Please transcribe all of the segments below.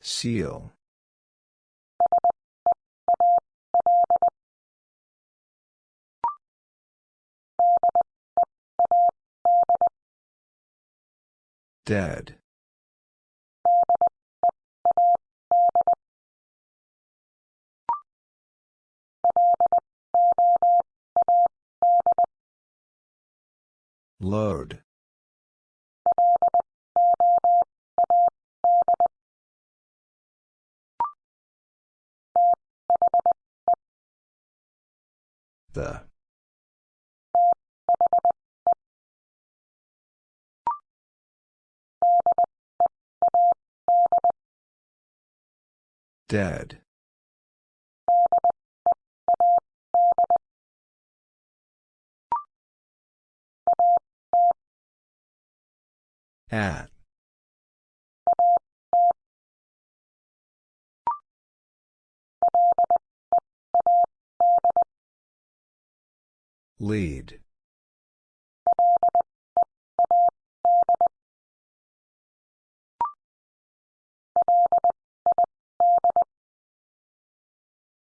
Seal. Dead. Load. The. Dead. At. Lead.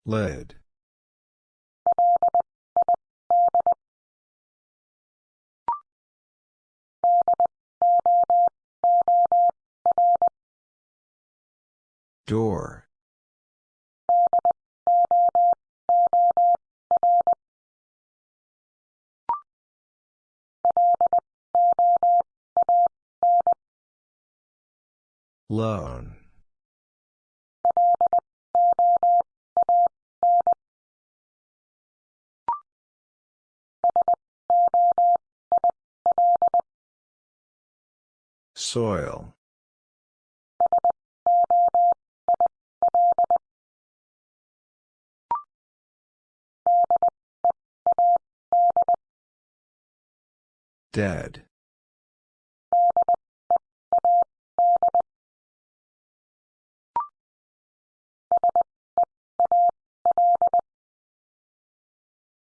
Led. Door. Loan. Soil. Dead.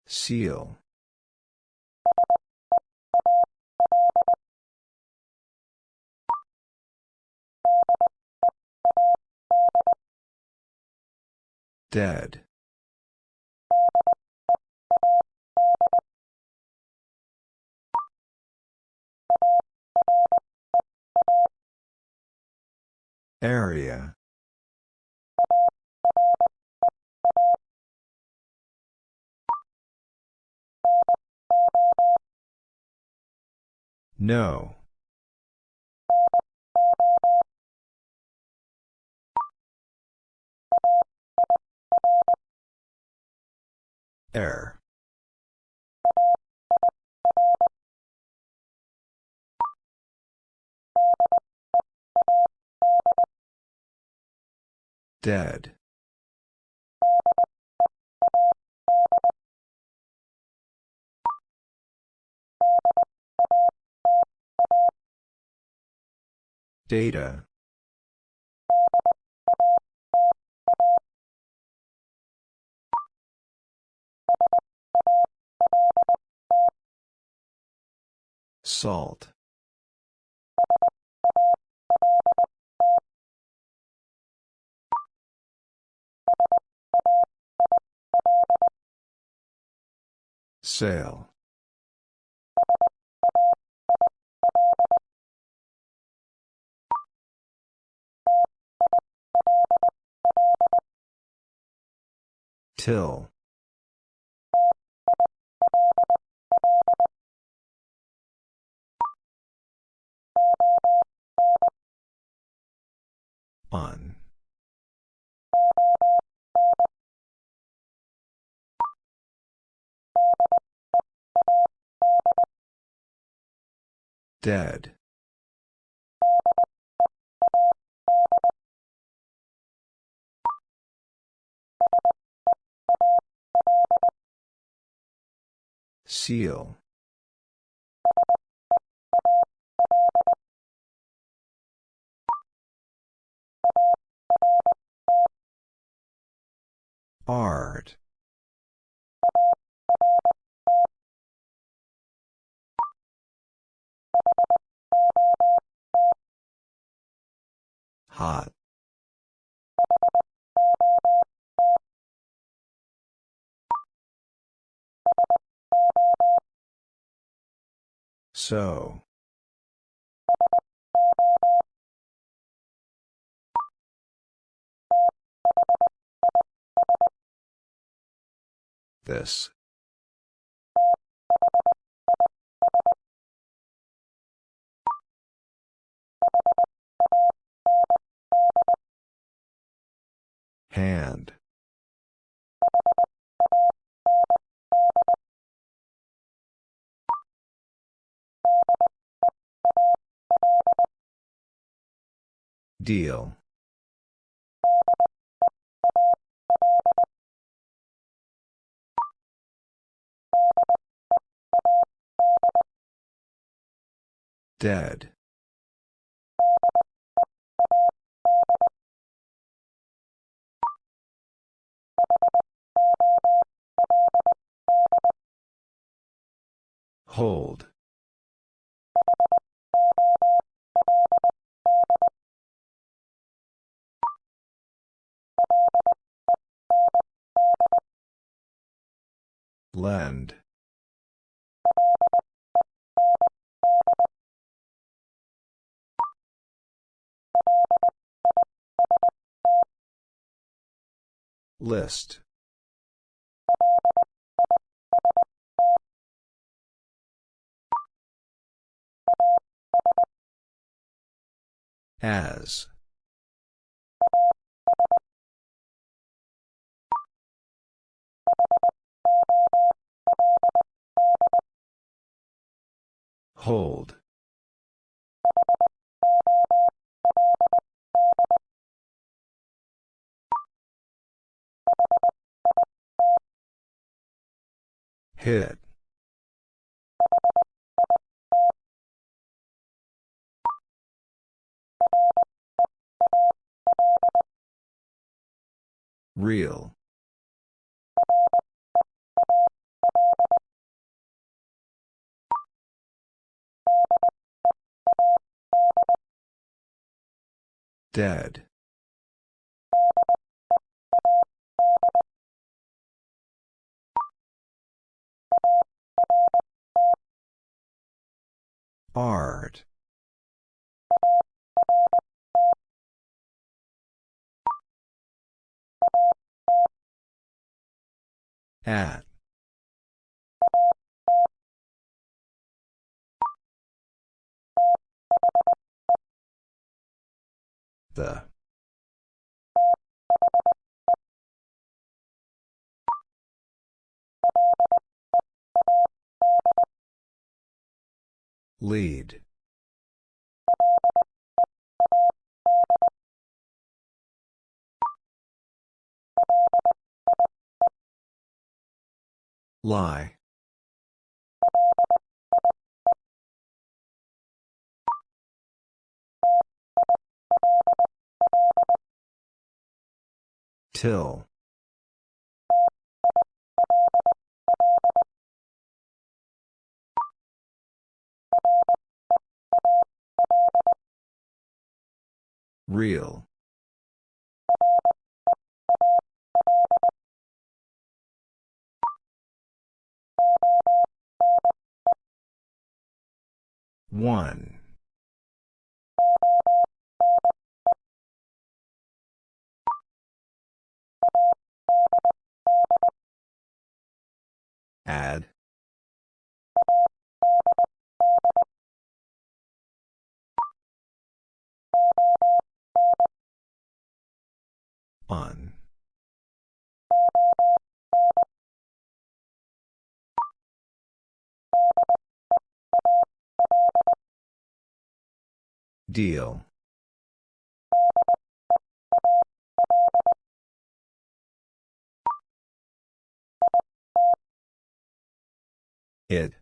Seal. Dead. Area. No. Air. Dead. Data. Salt. Sail. Till. On. Dead. Seal. Art. Hot. So. This. Hand. Deal. Dead. Hold. Lend. List. As. Hold. Hit. Real. Dead. Art. At. The. Lead. Lie. Till. Real. One. Add. On. Deal. It.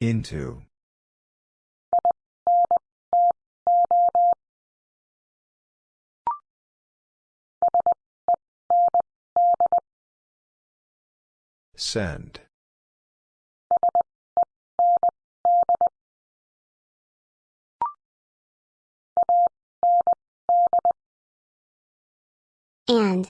Into. Send. And.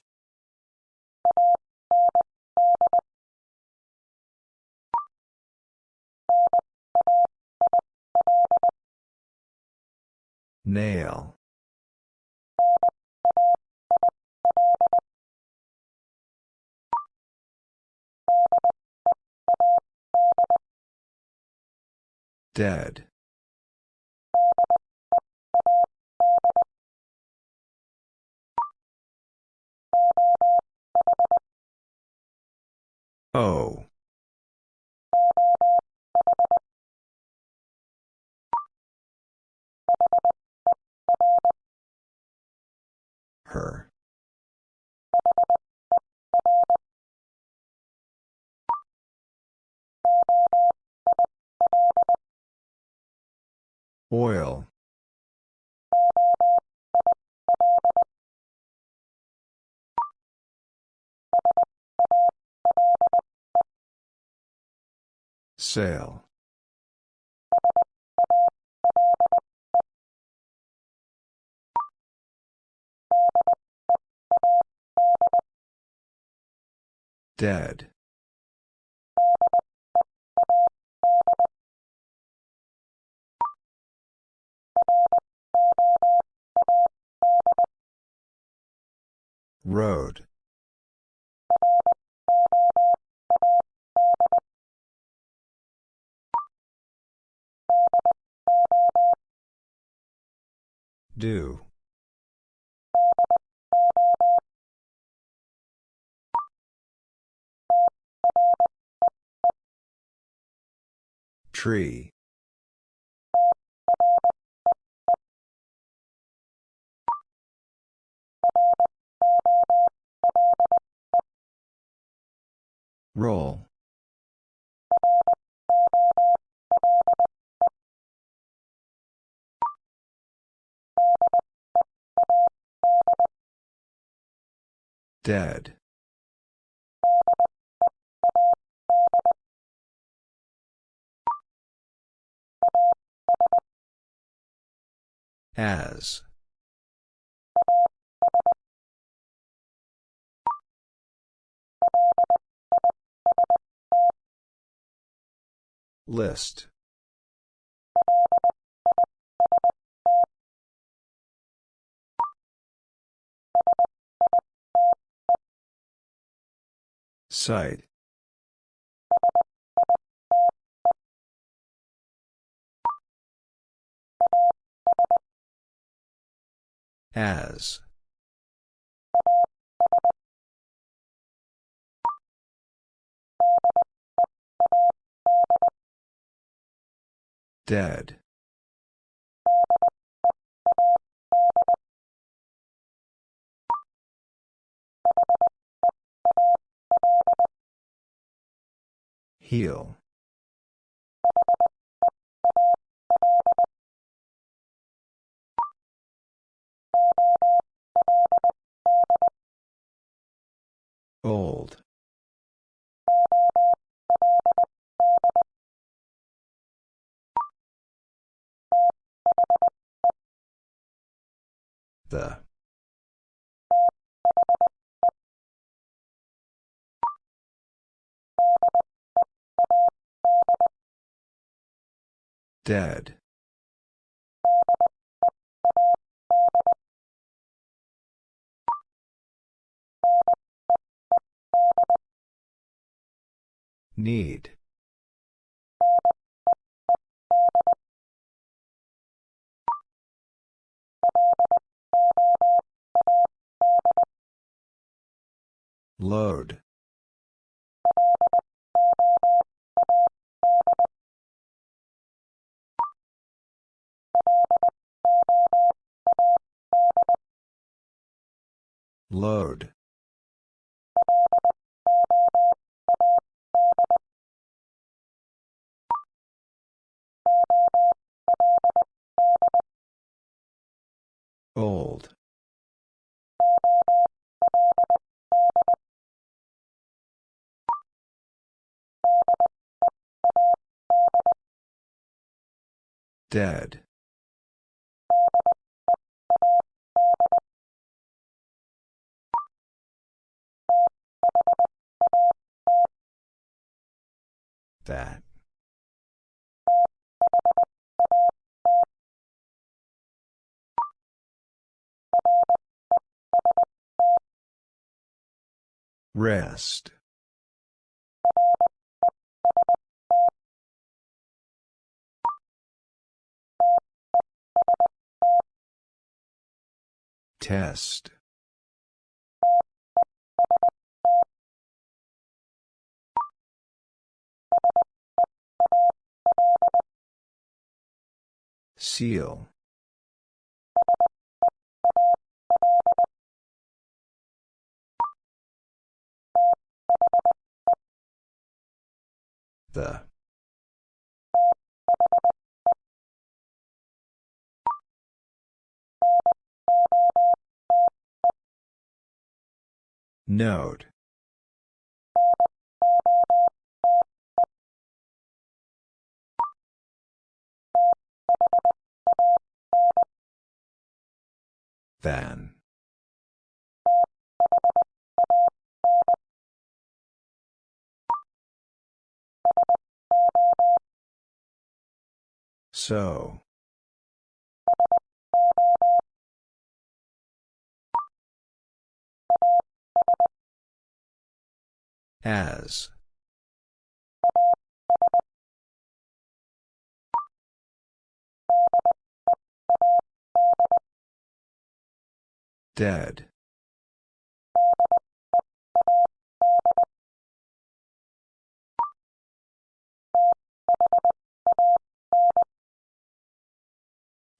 Nail. Dead. O. Her. Oil. Sail. Dead. Road. Do. Tree. Roll. Dead. As. List. Site. As. Dead. Heal. Old. The. Dead. Need. Load. Load. Old Dead. That. Rest. Test. Seal. The. Note. Than. So. As. Dead.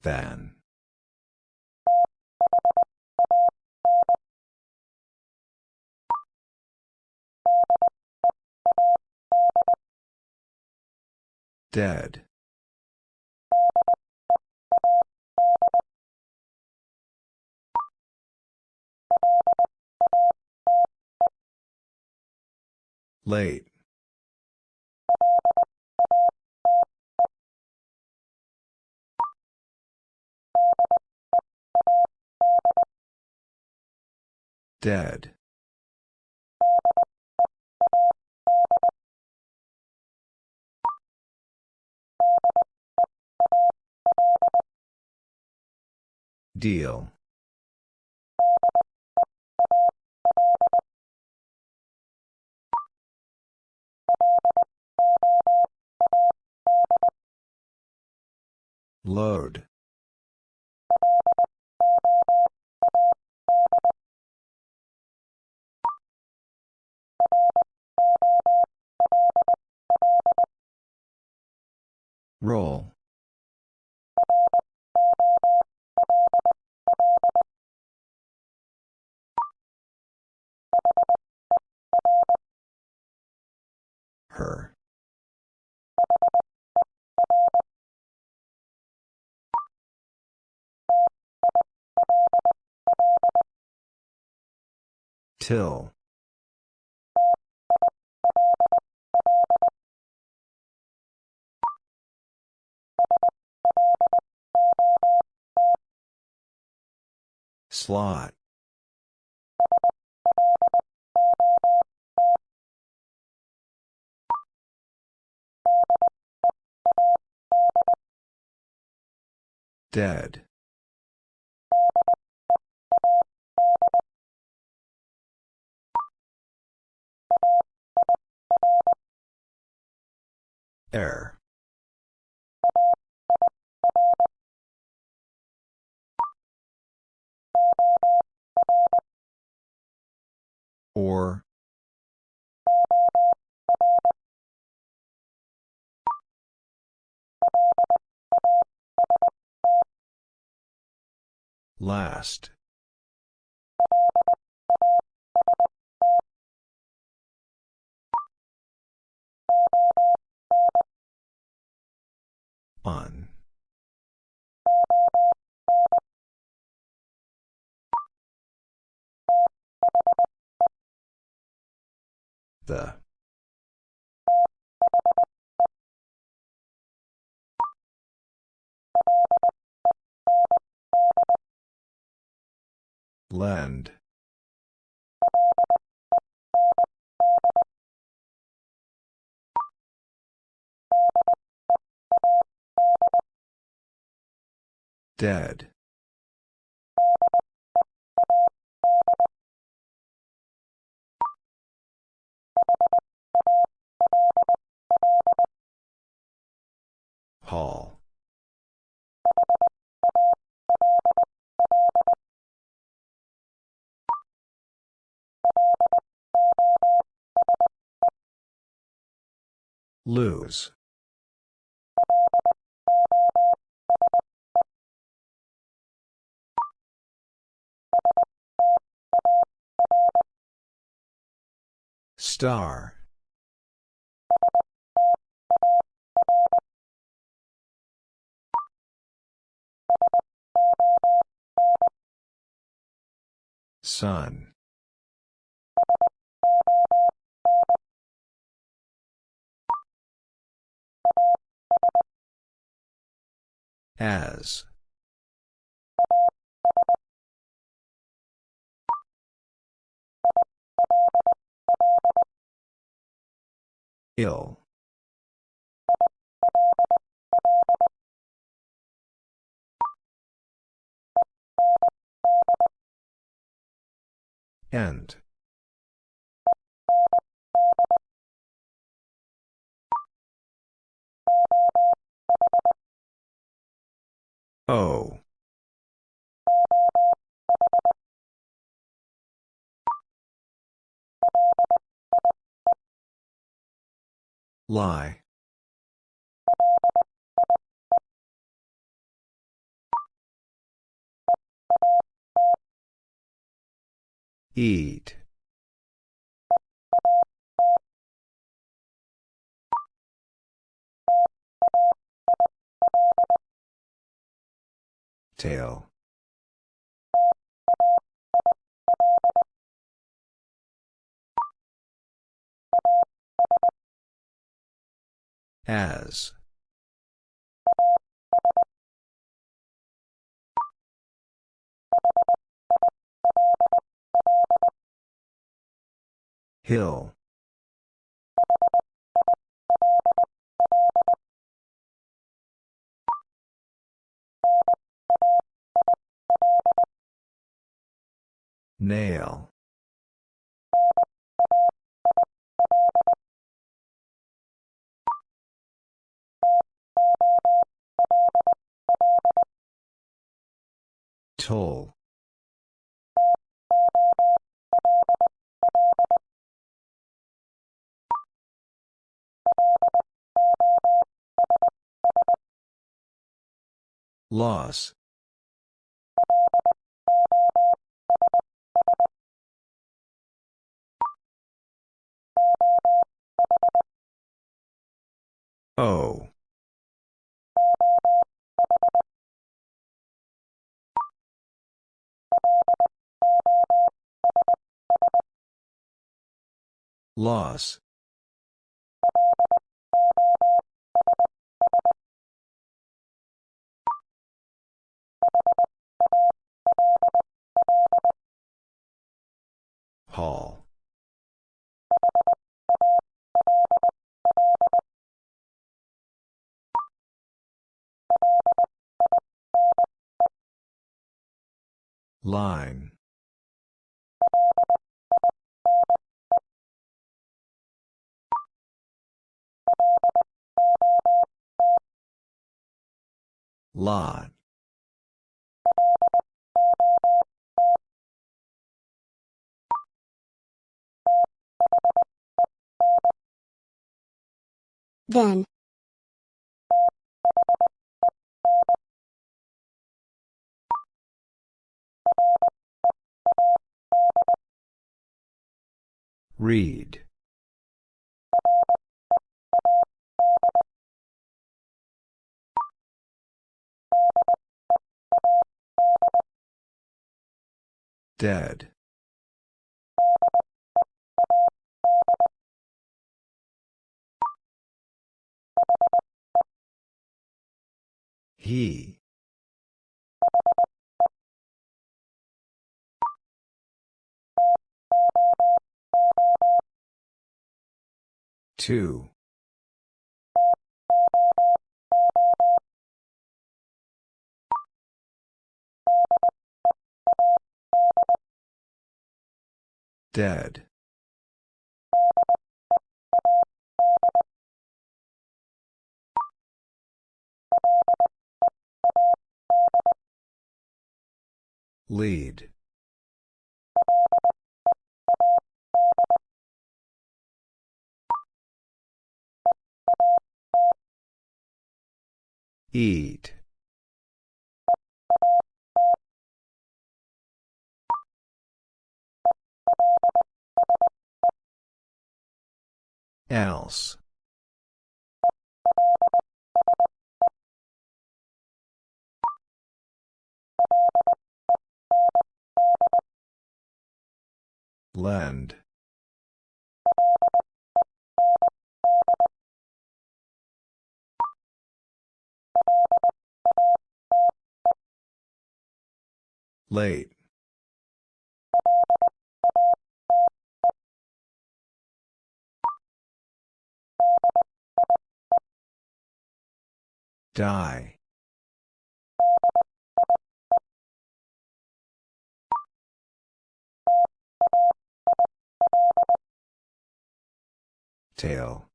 Than. Dead. Late. Dead. Deal. Load. Roll. Her. Till. Slot. Dead. Air. Or. Last. On. The Lend. Dead. Hall. Lose. Star. Sun. As. Ill. End. O. Lie. Eat. Tail. As. Hill. Nail. Toll. Loss. O. Loss. Hall. Line. Lot. Then. Read. Dead. He. Two. Dead. Lead. Eat. Else. Lend. Late. Die. Tail.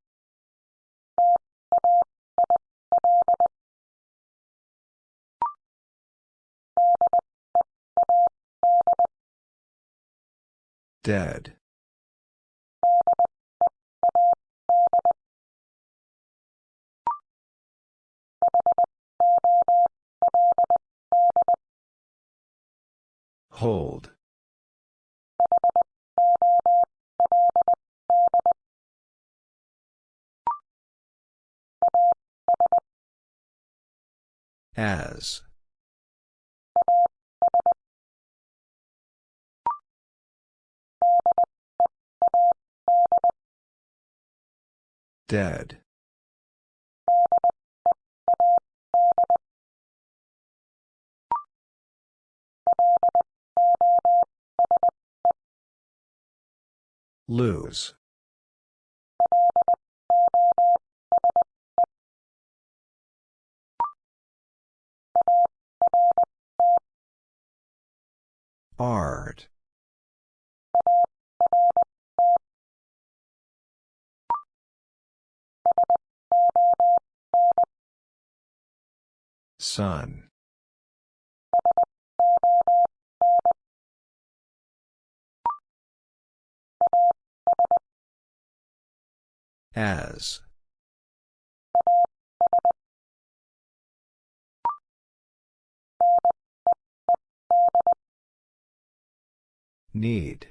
Dead. Hold. As. Dead. Lose. Art. Sun. As. Need.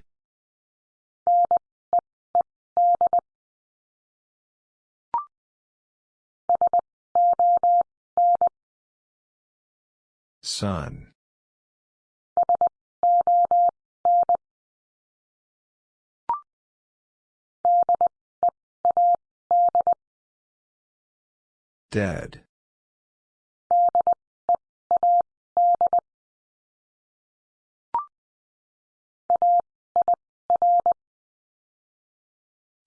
Sun. Dead.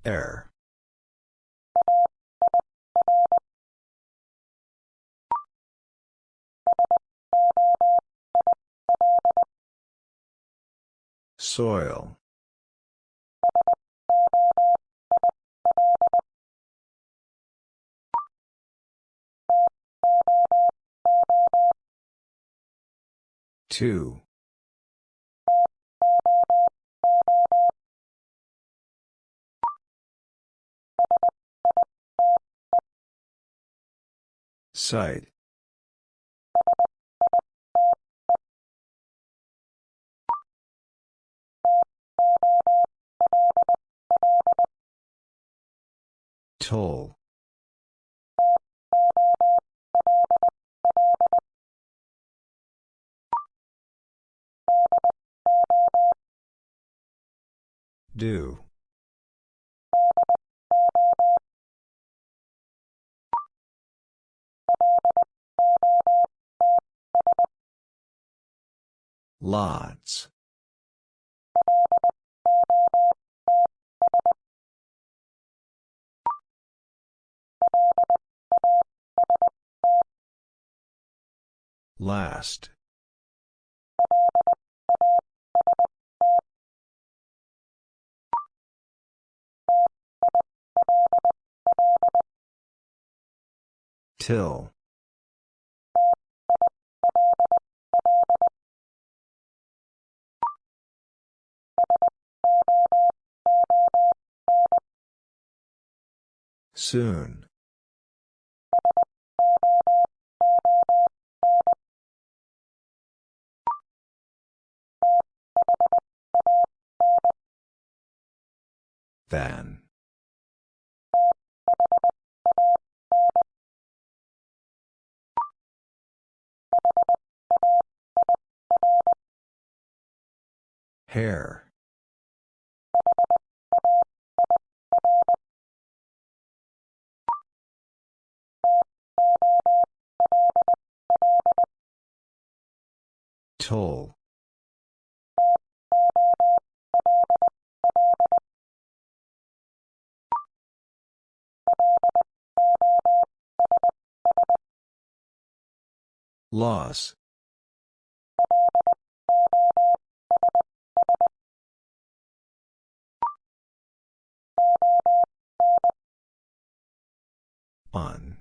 Air. Soil. Two. Site. Toll. Do. Lots. Last. Till. Soon. Than. Hair. Toll. Loss. On.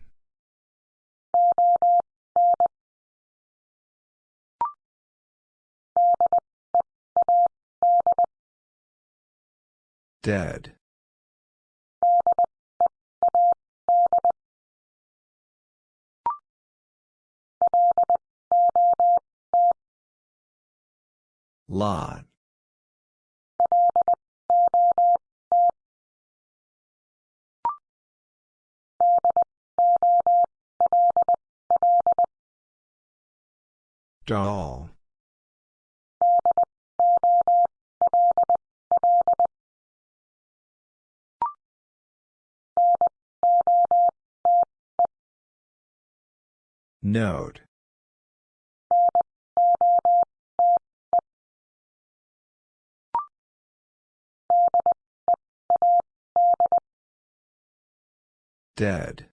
Dead. Lot. Doll. Note. Dead.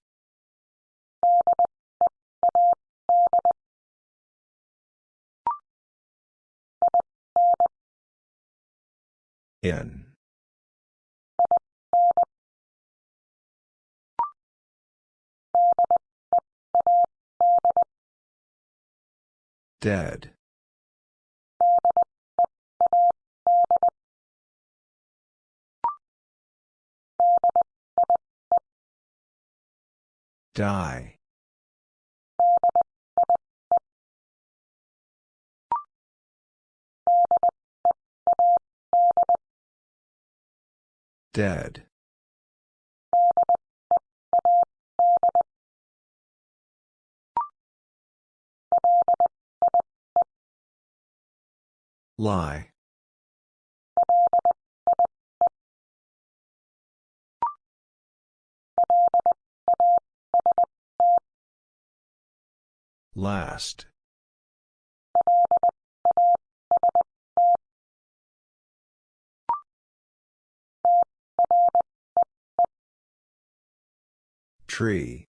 In. Dead. Die. Dead. Lie. Last. Tree.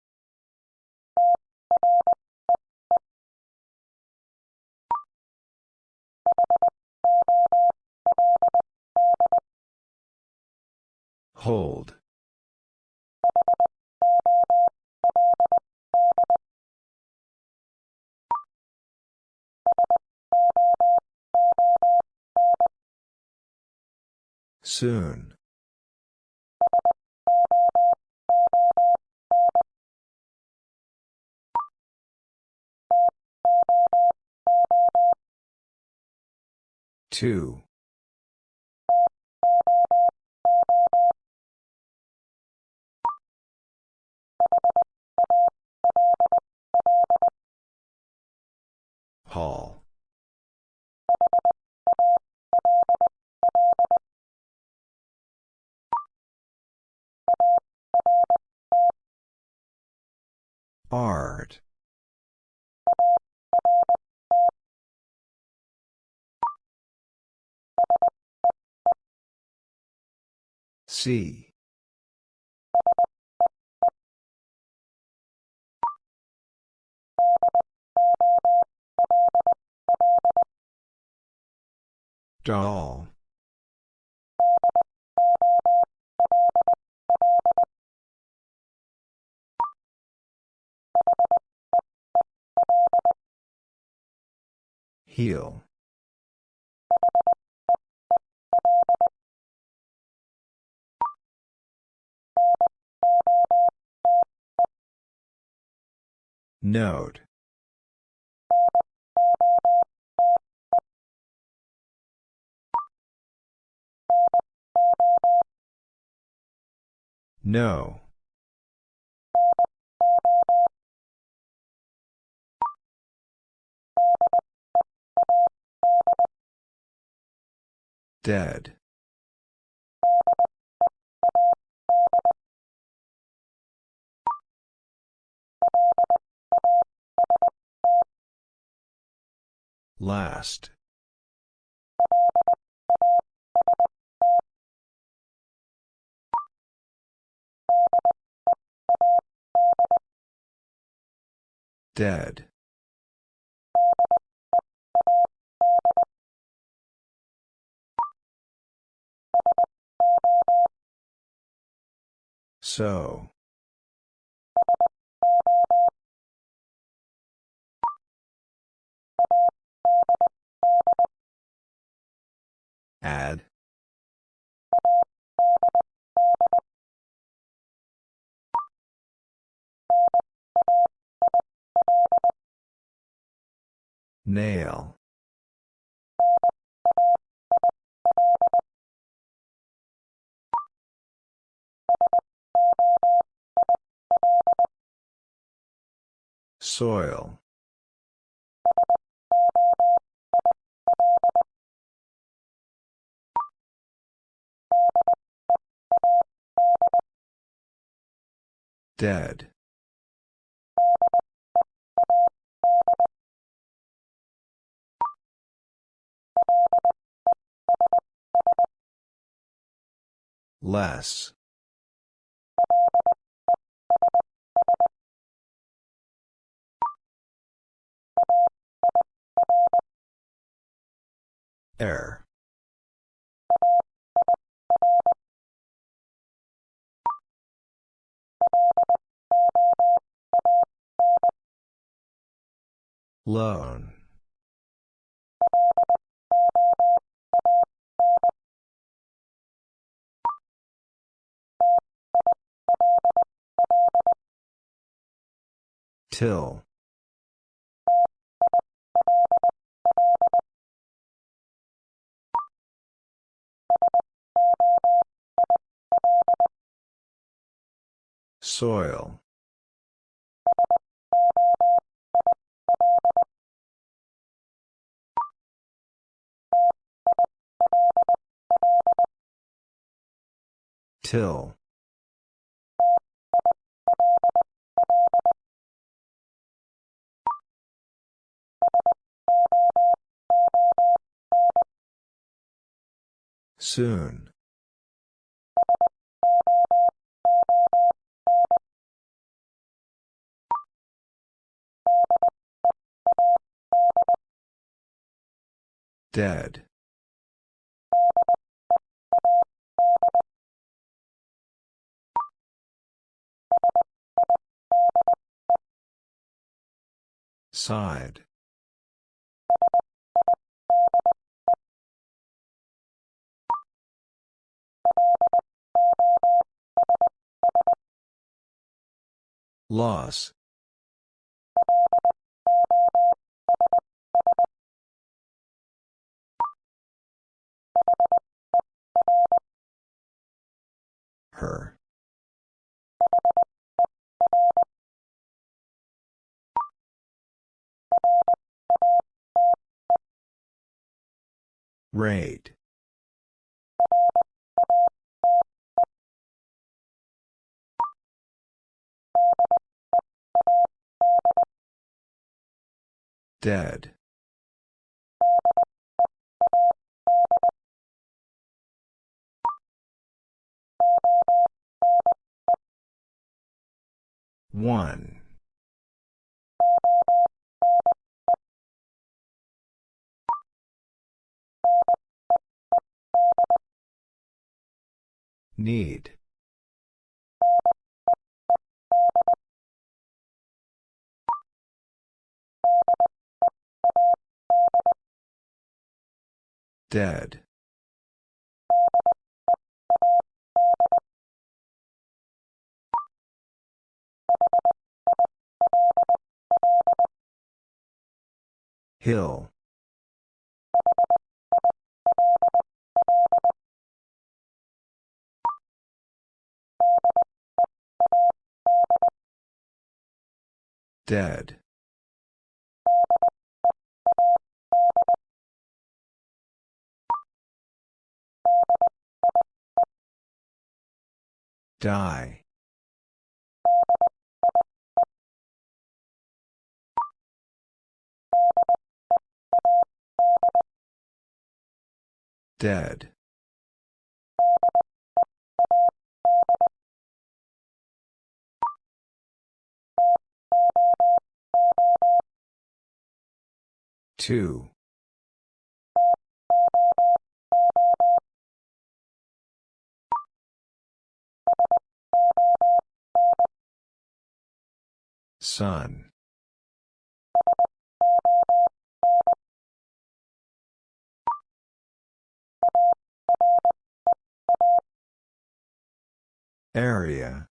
Hold. Soon. Two. Hall. Art. C. Doll. Heel. Note. No. Dead. Last. Dead. So. Add. Nail. Soil. Dead. Less. Air. Loan. Till. Soil. Till. Soon. Dead. Side. Loss. Her. Rate. Dead. One. Need. Dead. Hill. Dead. Die. Dead. Two. Sun. Area.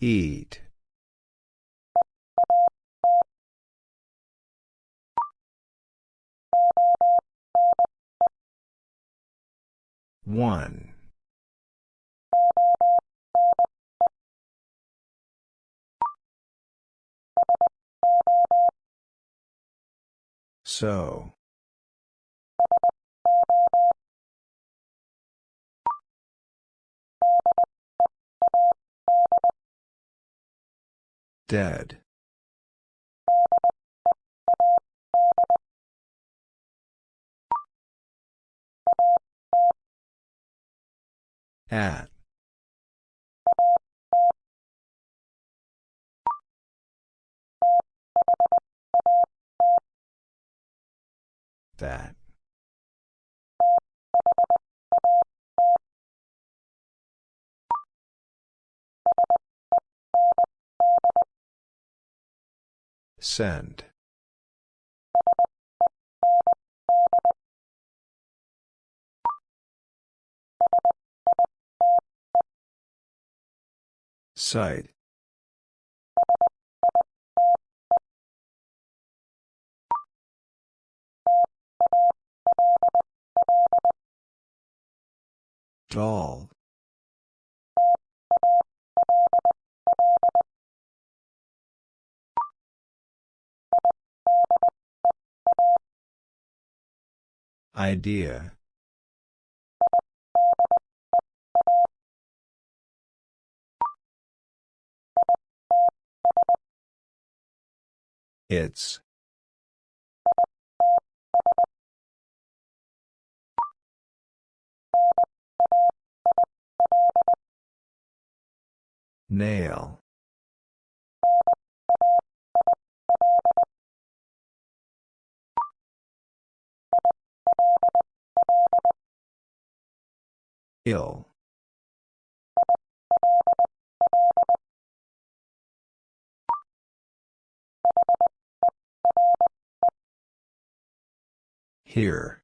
Eat. One. So. Dead. At. That. Send. Site. Doll. Idea. It's. Nail. Ill. Here.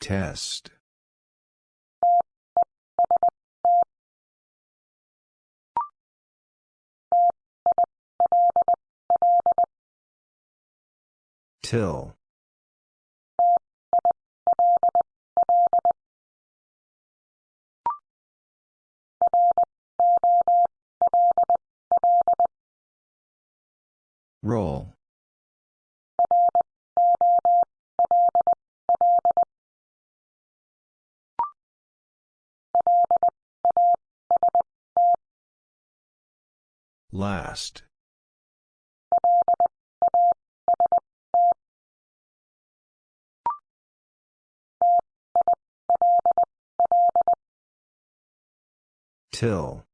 Test. Till. Roll. Last. Till.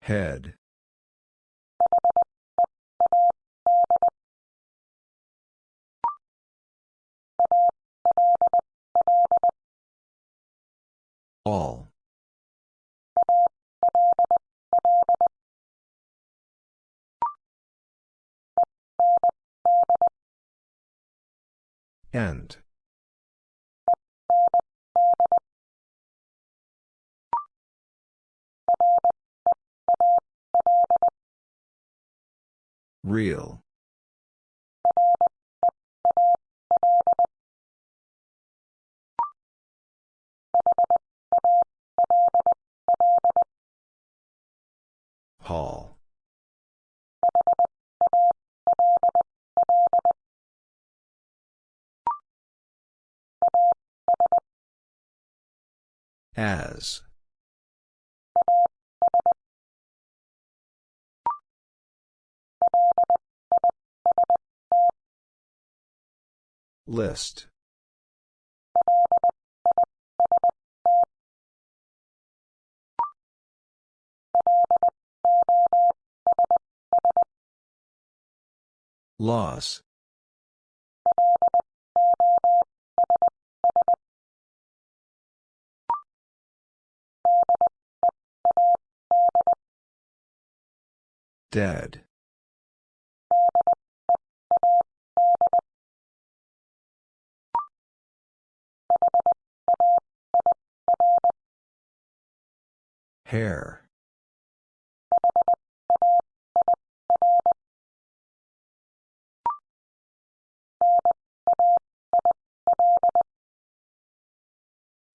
Head. All. End. Real. Hall. As. List. Loss. Dead. Hair.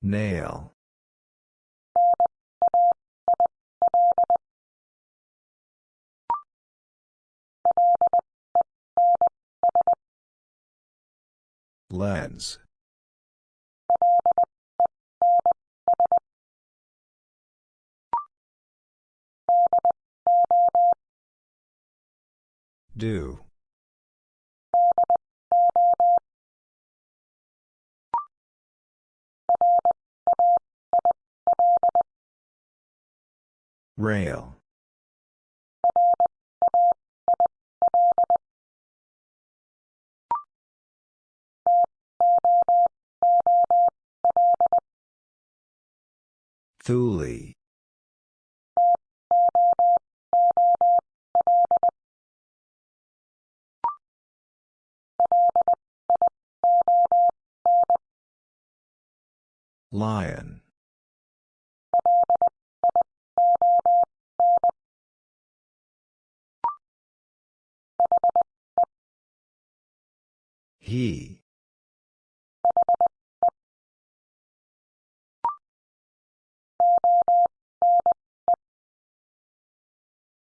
Nail. Lens. Do. Rail. Thule. Lion. He.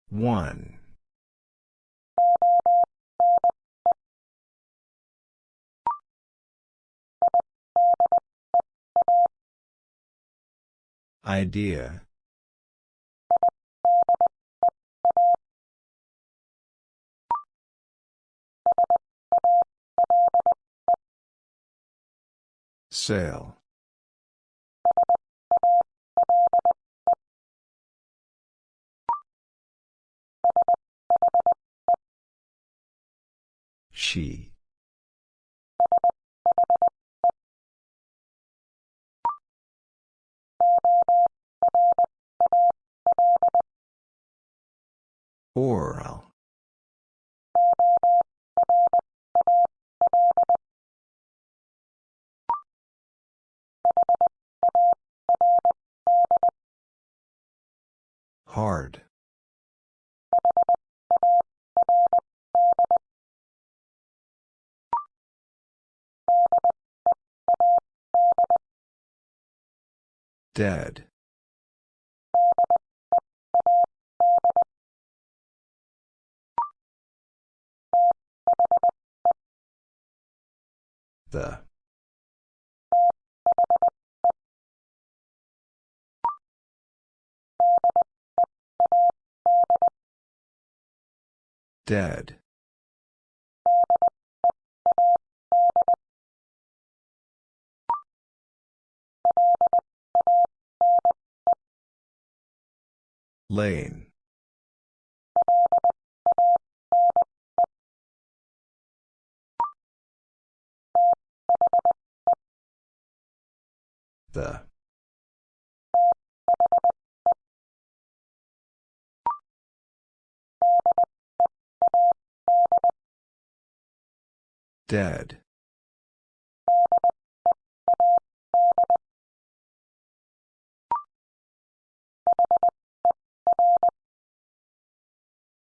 One. Idea. Sail. She. Oral. Hard. Dead. The Dead. Lane. The. Dead.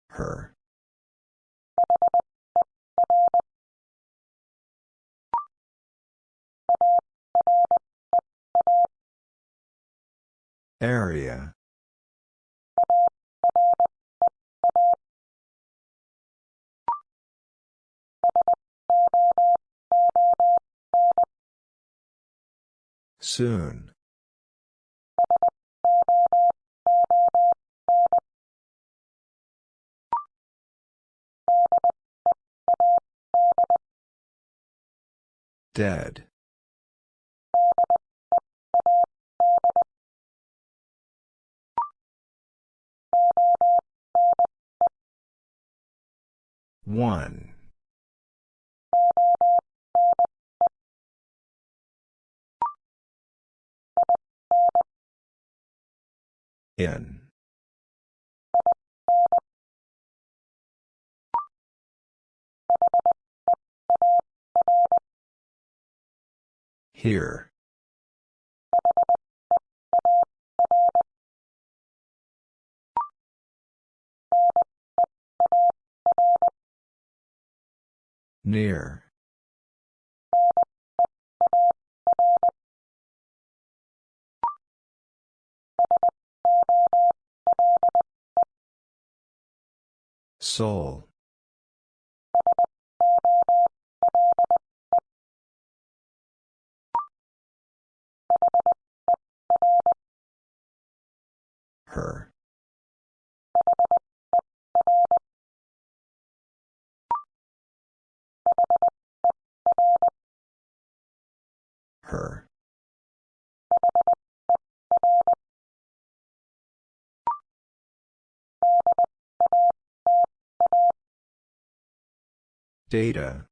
Her. Area. Soon. Dead. One. In. Here. Near. Soul. Her. Her. Data.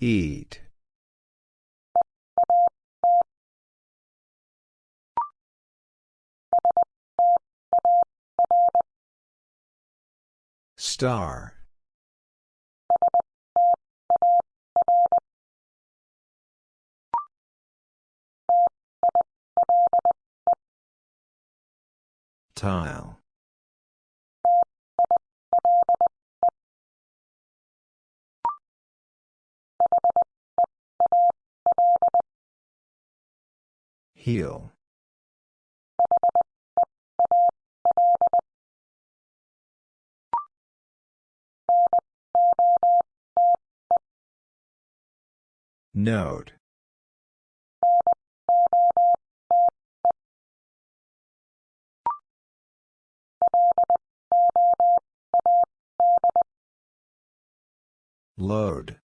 Eat. Star. Tile. Heel. Note. Load.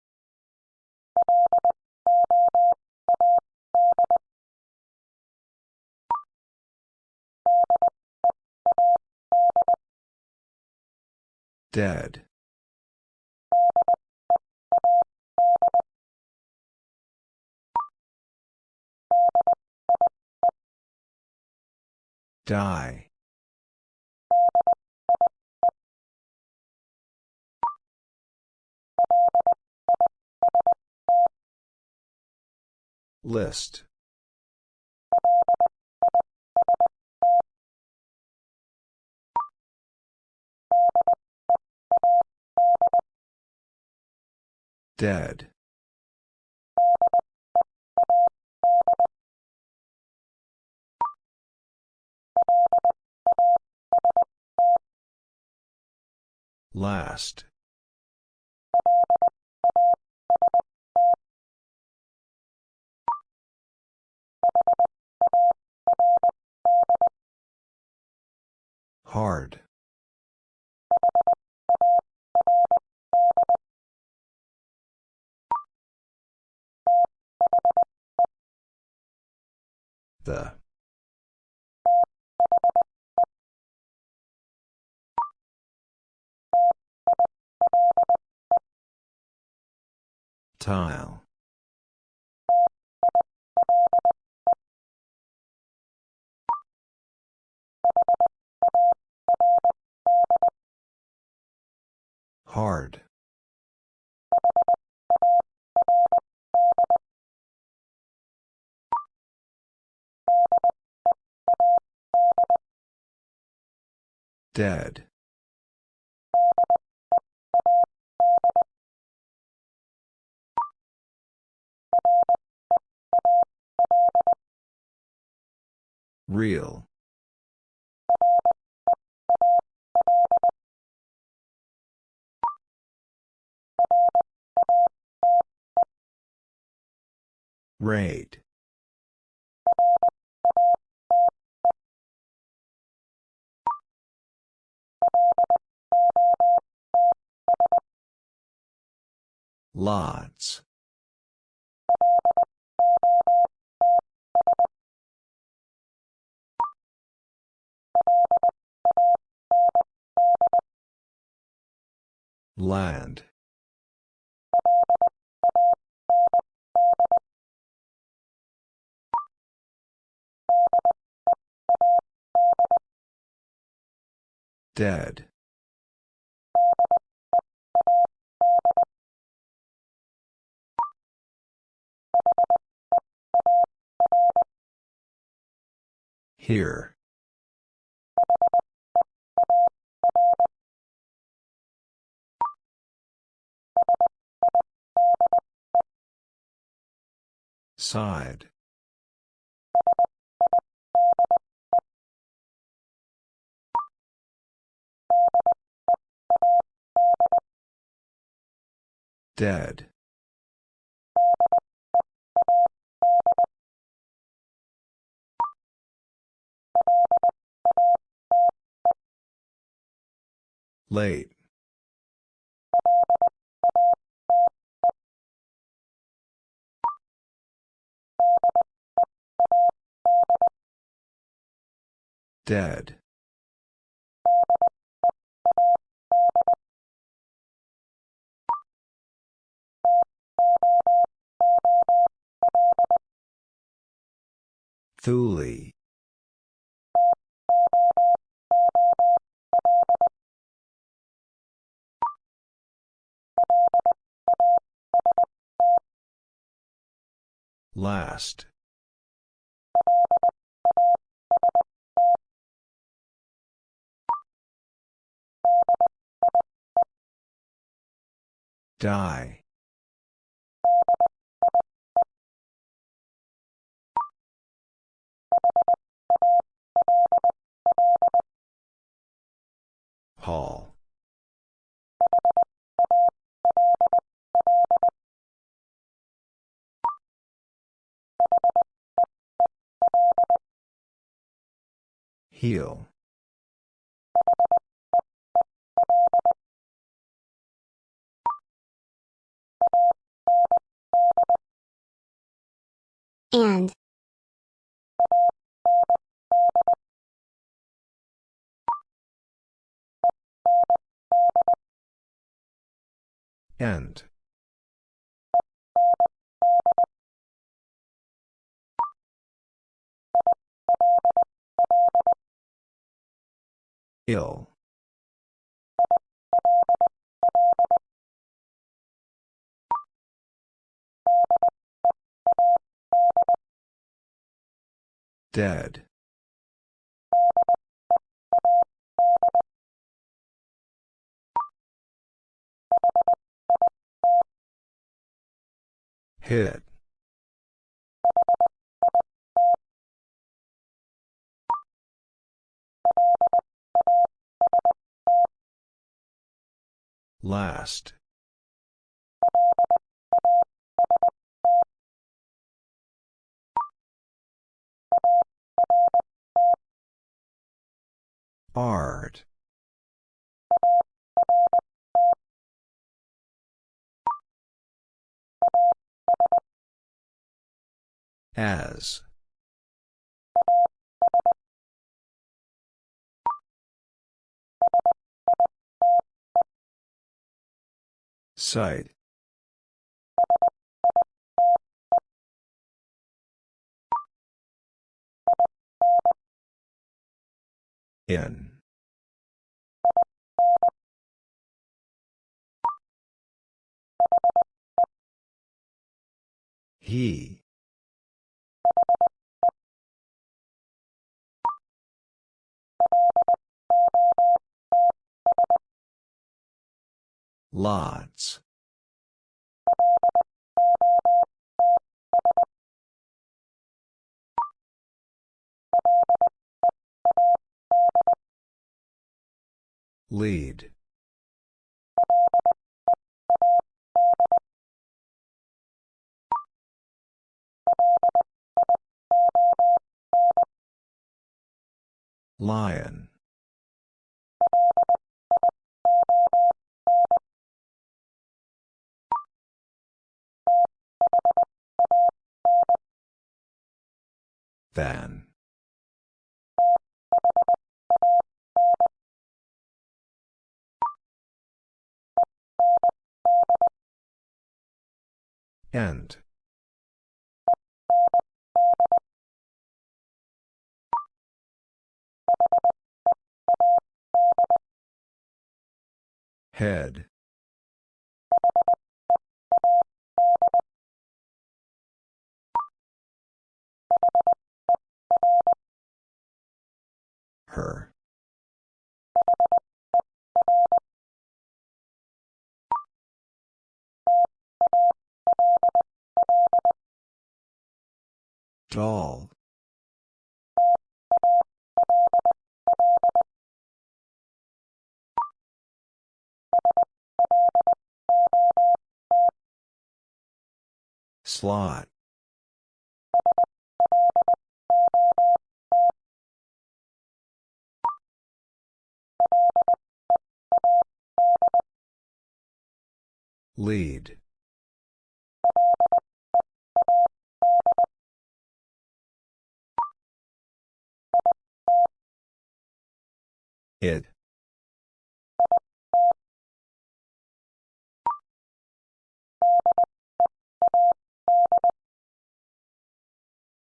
Dead. Die. List. Dead. Last. Hard. The. Tile. Hard. Dead. Real. Rate. Lots. Land. Dead. Here. Side. Dead. Late. Dead. Thule. Last. Die. Hall. Heel. And. End. Ill. Dead. Hit. Last. Art. As. Site. In. He. Lots. Lead. Lion. Than. End. Head. Her. Doll. Slot. Lead. It.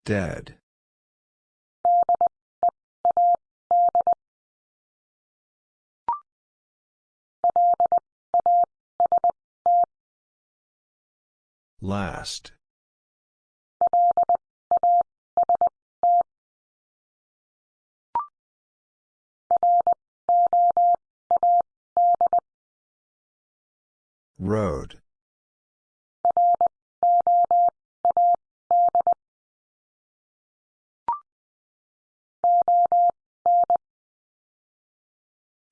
Dead. Last. Road.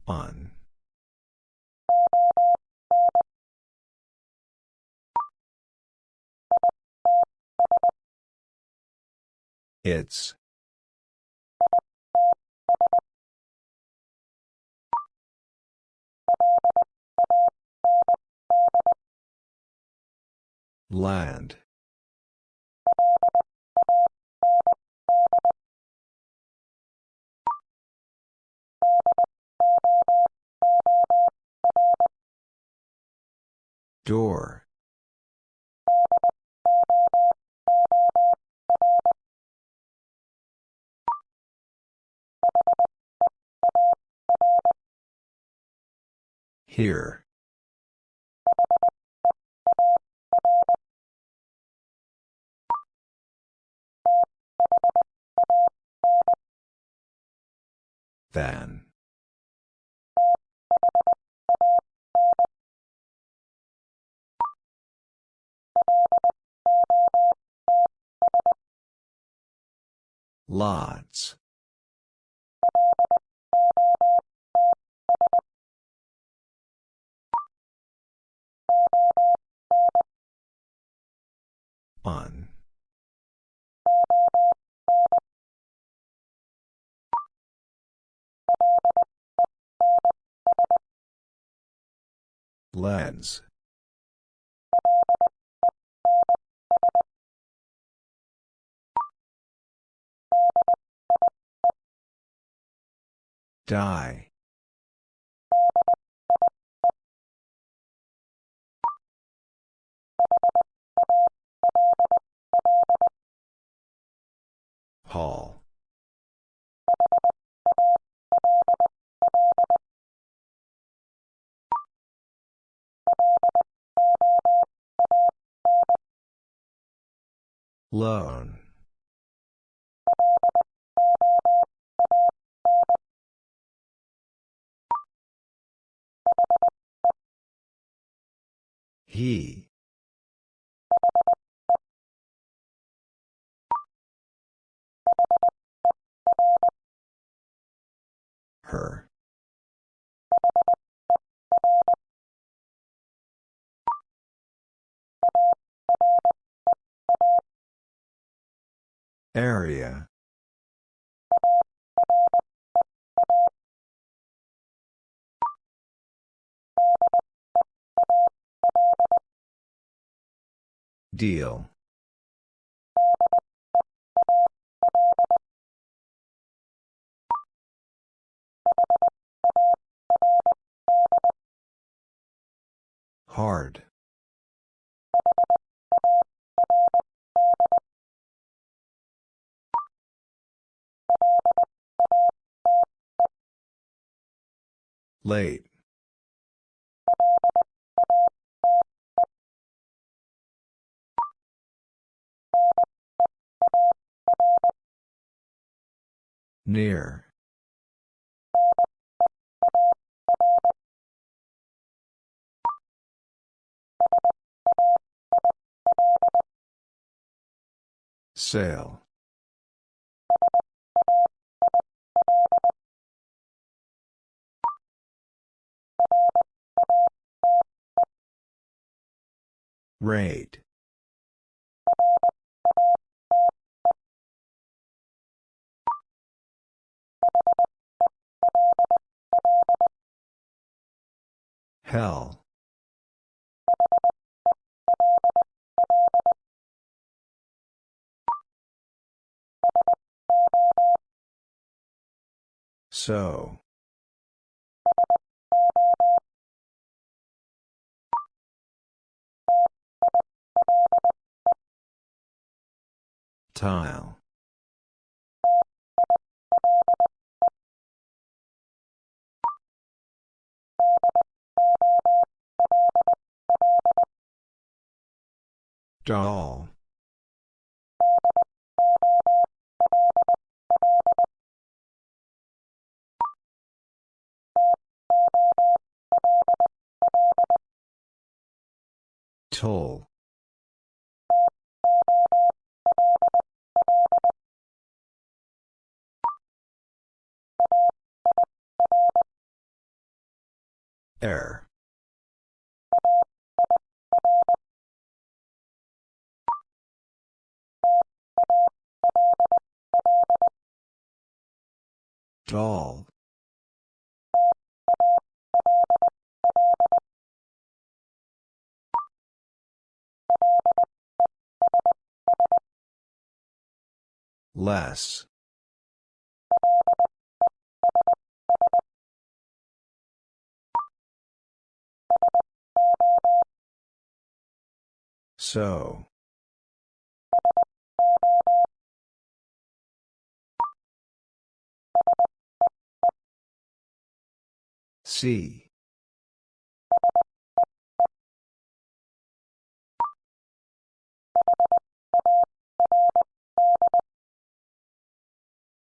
On. It's. Land. Door. Here. Than. Lots. On. Lens. Die. Hall. Loan. He. Her. Area. Deal. Hard. Late. Near. Sail. Rate. Hell. So. Tile. Doll. Toll. Air. Doll. Less. So. See.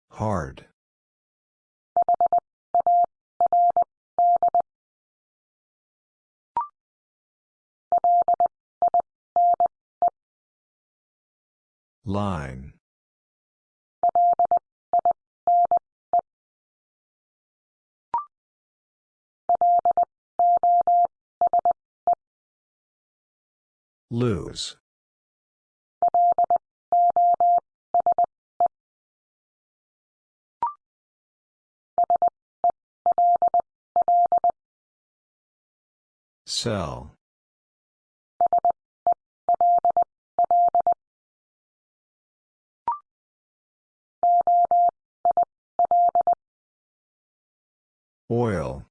Hard. Line. Lose. Cell. Oil.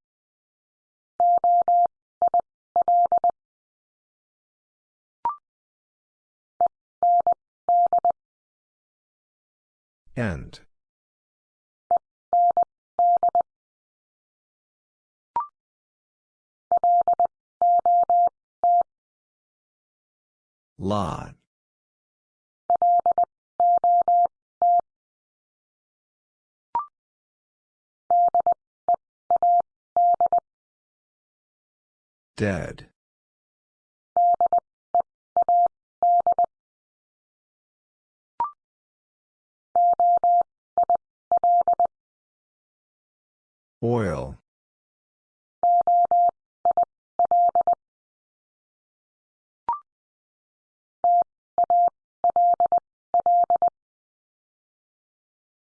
End. Lot. Dead. Oil.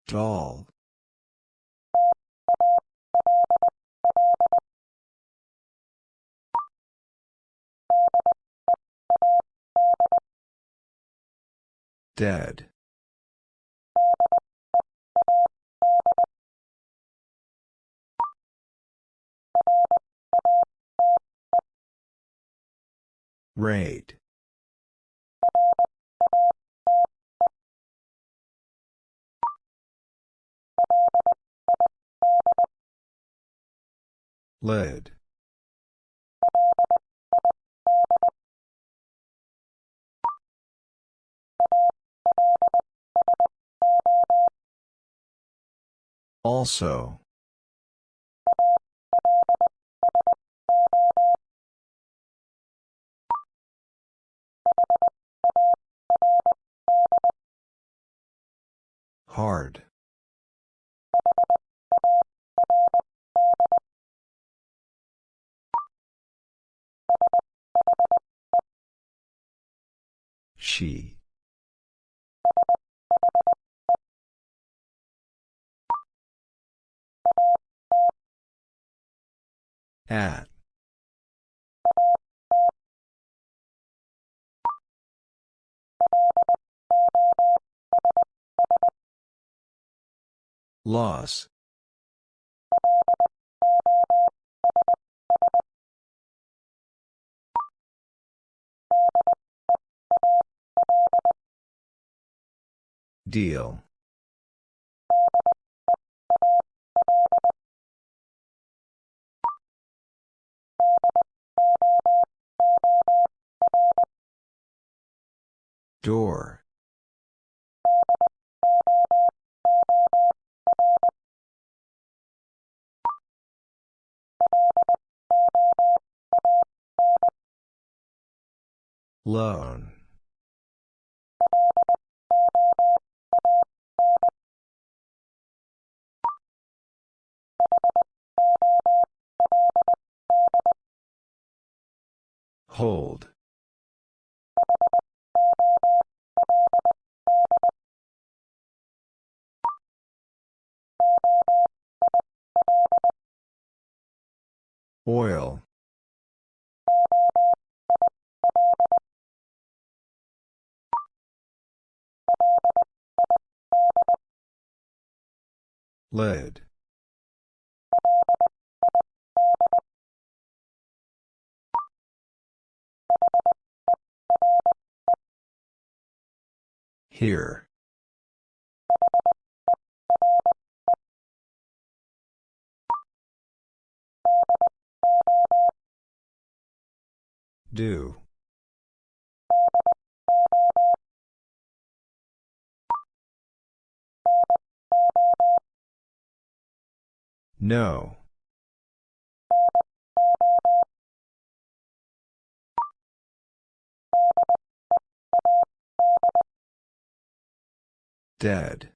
Doll. Dead. Rate. Lid. Also. Hard. She. At. Loss. Deal. Door. Loan. Hold. Oil. Lid. Here. Do. No. Dead.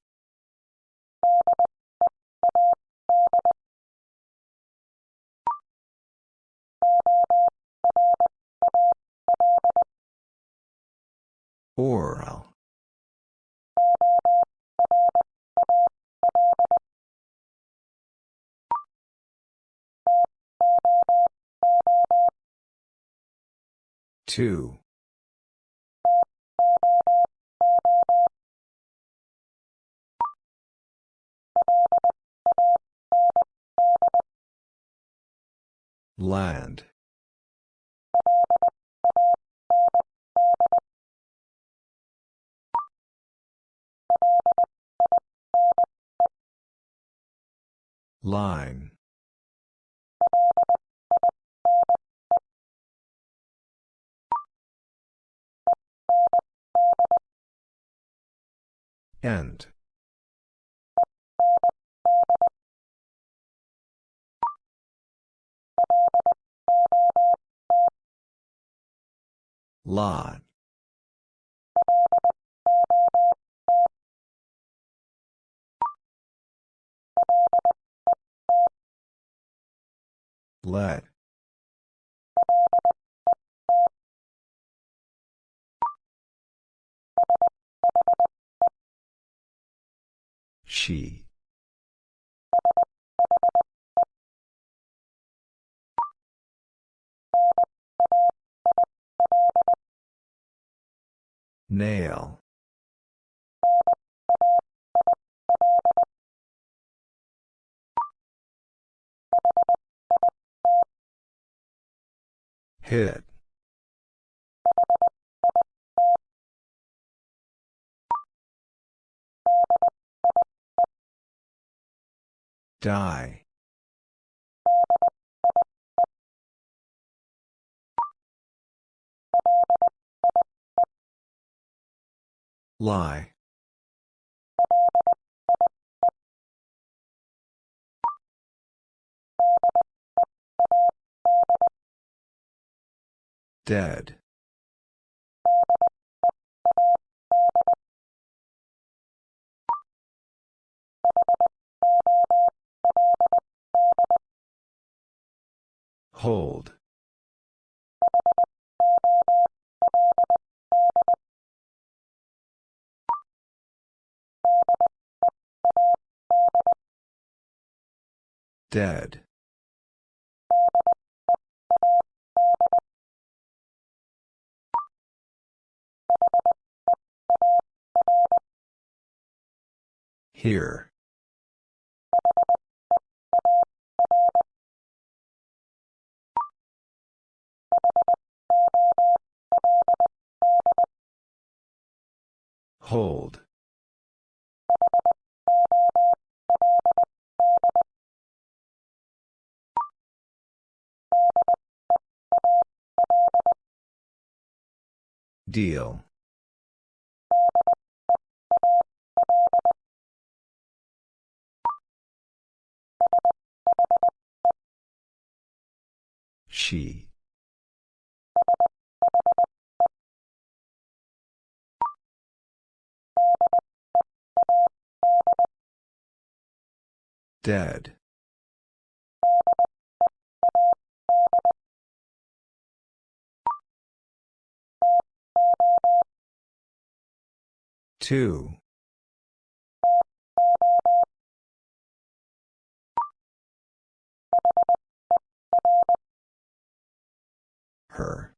Oral. Two. Land. Line. End. Lot. Let. She. Nail. Hit. Die. Lie. Dead. Hold. Dead. Here. Hold. Deal. She. Dead. Two. Her.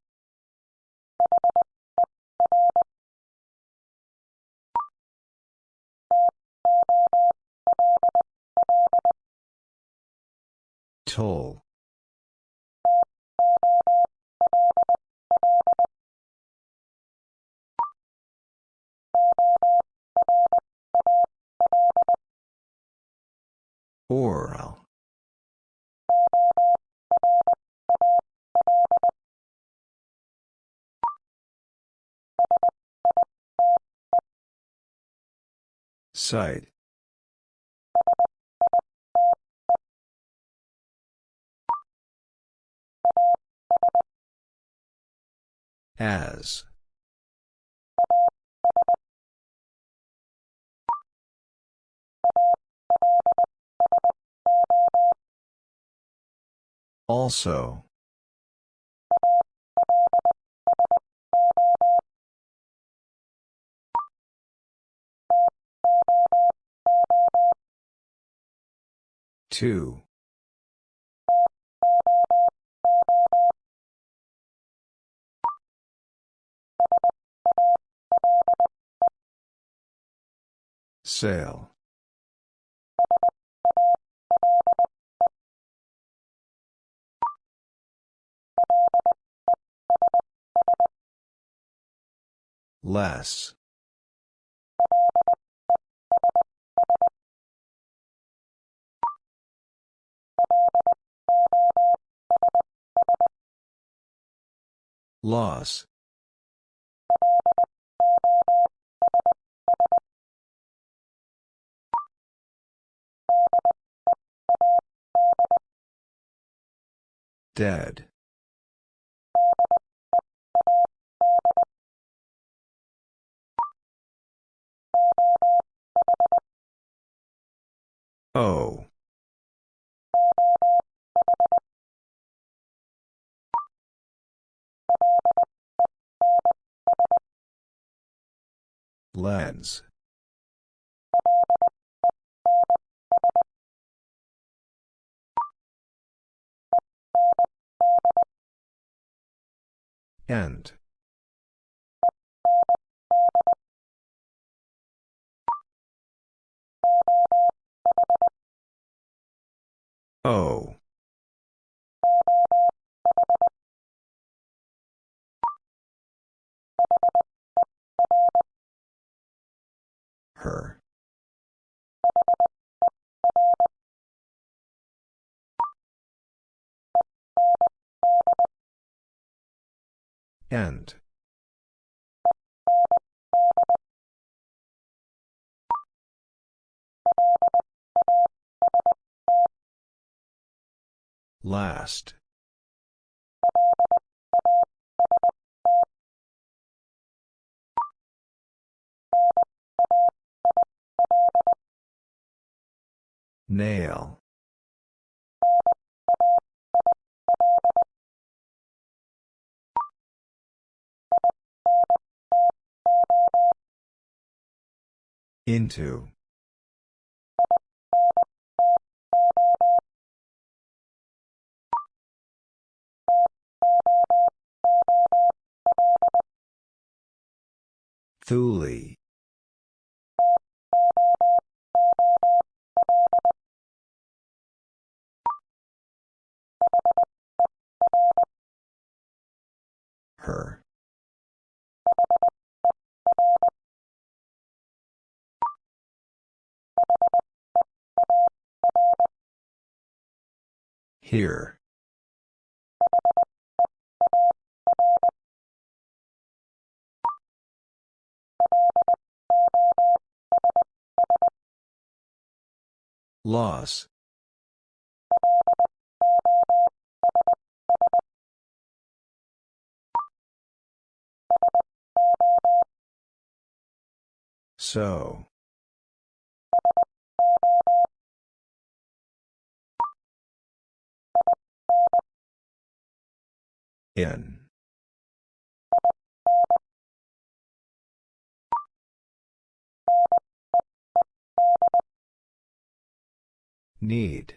Toll. Oral. Site. As. Also. Two. Sale. Less. Loss. Dead. O. Lens. End. O. Her. End. Last. Nail. Into. Thule. Her. Here. Loss. So. In. Need.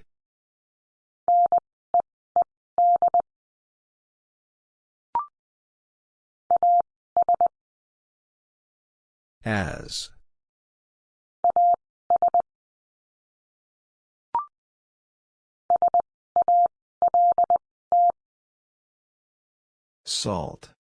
As. Salt.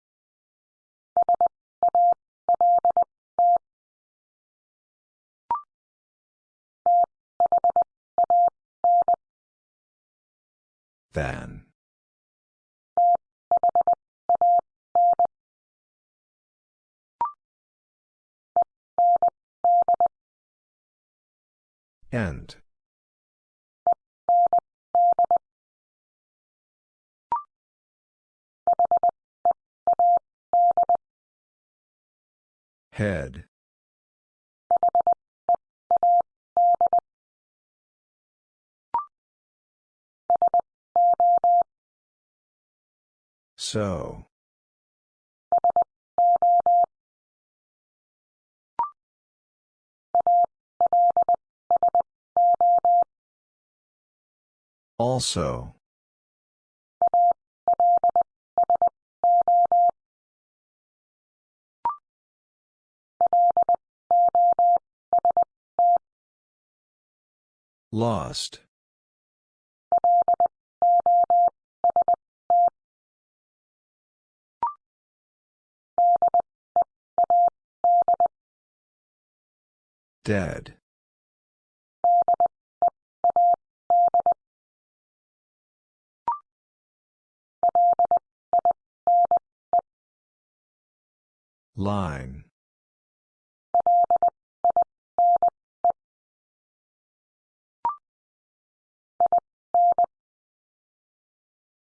Than. End. Head. So. Also. Lost. Dead. Line.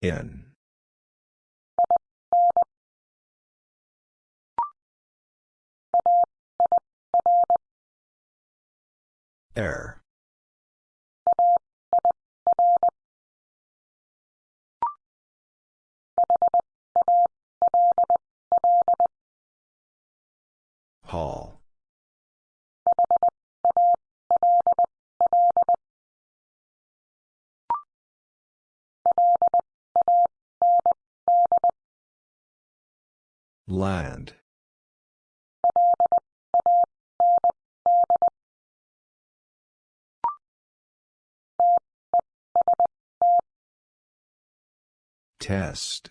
In. Air. Hall. Land. Test.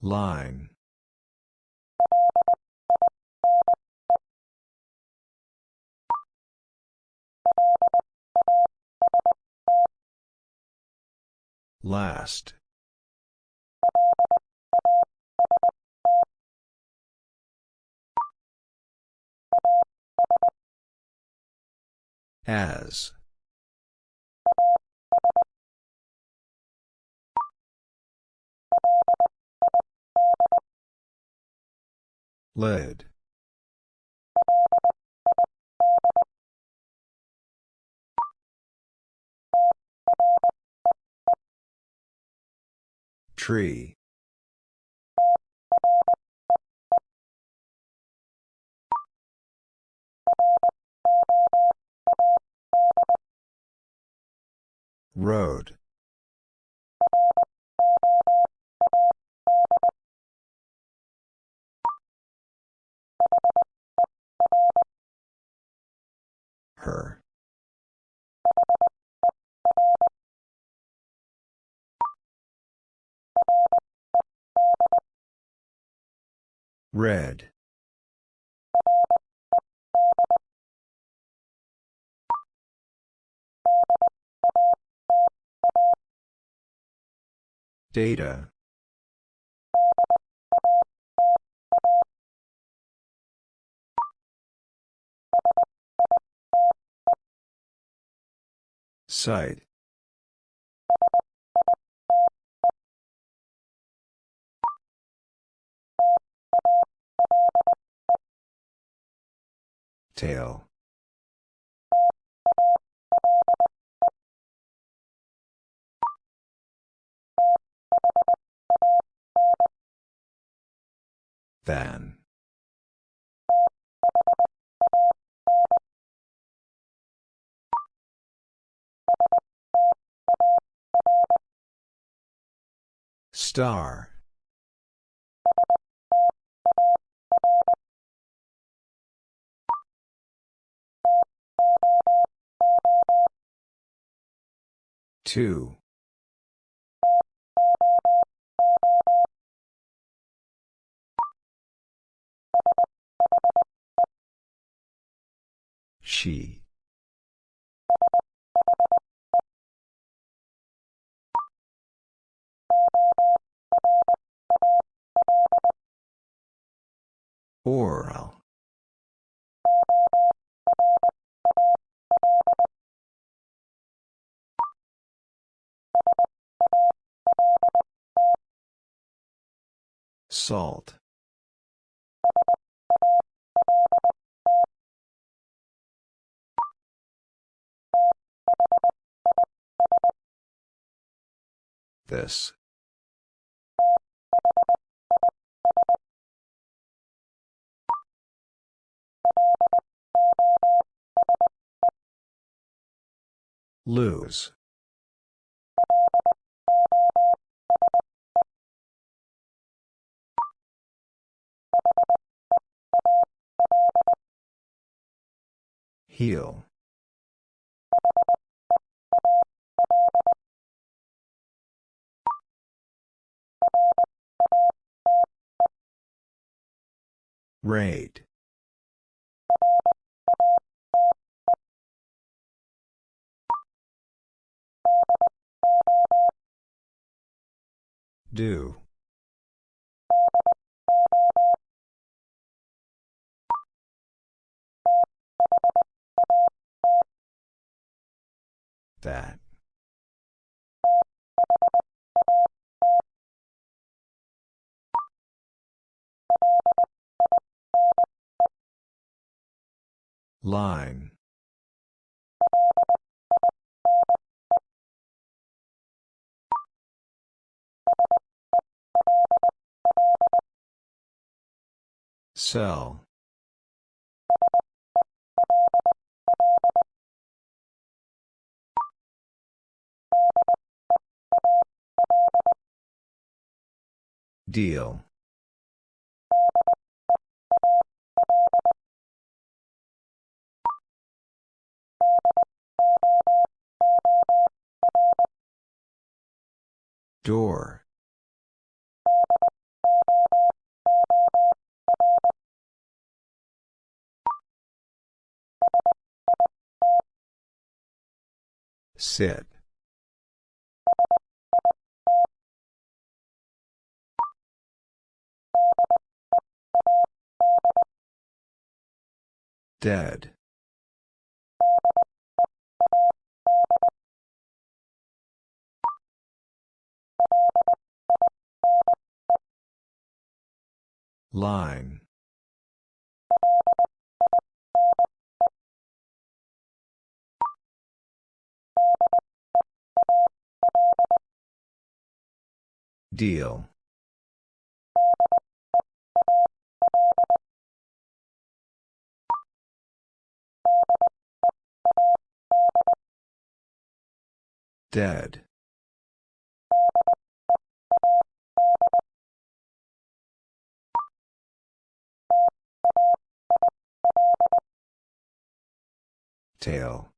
Line. Last. As. Lead. Tree. Road. Her. Red. Data. Site. Tail. Than. Star. Two. She. Oral. Salt. This. Lose. Heal. Rate. Do. That. Line. Cell. Deal. Door. Sit. Dead. Line. Deal. Dead. Tail.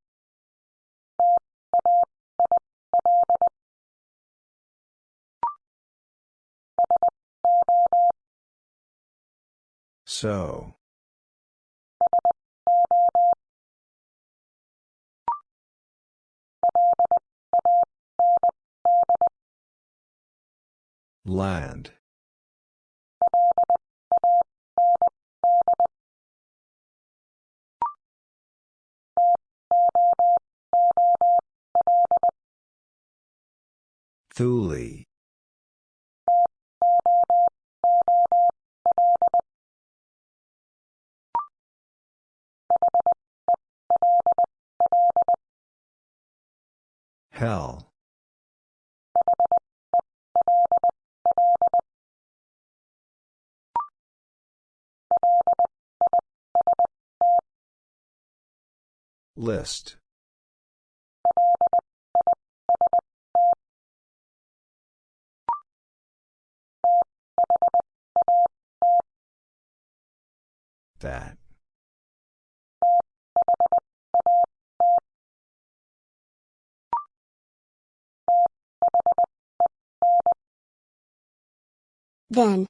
So. Land. Thule. Hell. List. That. Then.